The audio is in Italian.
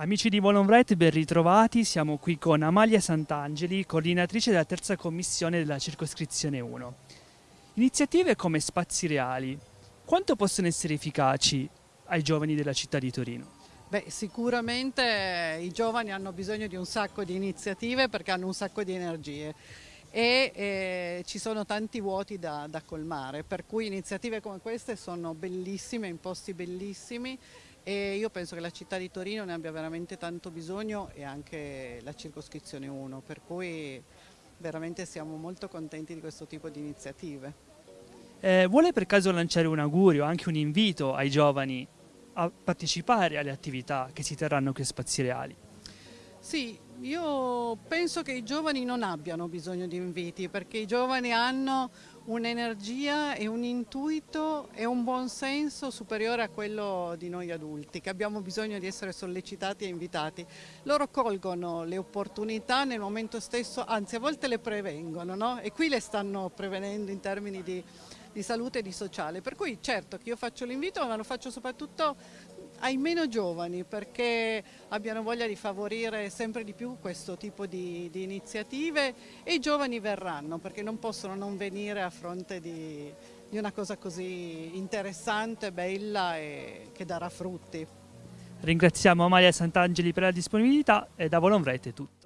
Amici di Volonvret, ben ritrovati. Siamo qui con Amalia Sant'Angeli, coordinatrice della terza commissione della circoscrizione 1. Iniziative come Spazi Reali, quanto possono essere efficaci ai giovani della città di Torino? Beh, sicuramente i giovani hanno bisogno di un sacco di iniziative perché hanno un sacco di energie e eh, ci sono tanti vuoti da, da colmare, per cui iniziative come queste sono bellissime, in posti bellissimi e io penso che la città di Torino ne abbia veramente tanto bisogno e anche la circoscrizione 1, per cui veramente siamo molto contenti di questo tipo di iniziative. Eh, vuole per caso lanciare un augurio, anche un invito ai giovani a partecipare alle attività che si terranno qui a Spazi Reali? Sì, io penso che i giovani non abbiano bisogno di inviti perché i giovani hanno un'energia e un intuito e un buon senso superiore a quello di noi adulti che abbiamo bisogno di essere sollecitati e invitati. Loro colgono le opportunità nel momento stesso, anzi a volte le prevengono no? e qui le stanno prevenendo in termini di, di salute e di sociale. Per cui certo che io faccio l'invito ma lo faccio soprattutto ai meno giovani perché abbiano voglia di favorire sempre di più questo tipo di, di, iniziative e i giovani verranno perché non possono non venire a fronte di, di una cosa così interessante, bella e che darà frutti. Ringraziamo Amalia Sant'Angeli per la disponibilità e da Volonvrete tutto.